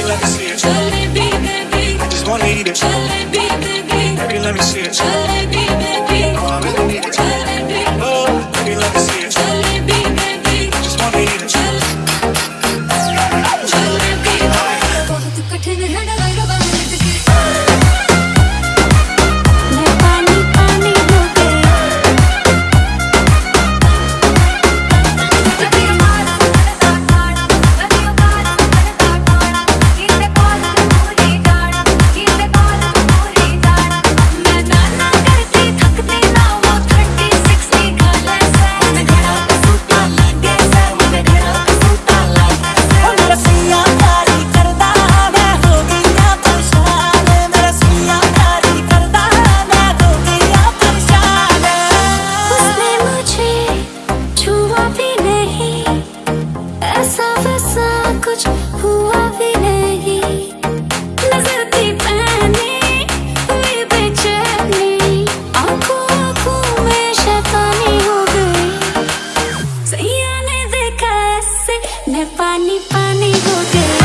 baby, let me see it. I just want to eat it. Baby. Let me see it. ऐसा कुछ हुआ भी नहीं। नज़र थी पहनी हुई बेचैनी। आँखों आँखों में शैतानी हो गई। सैया ने देखा ऐसे मैं पानी पानी हो गई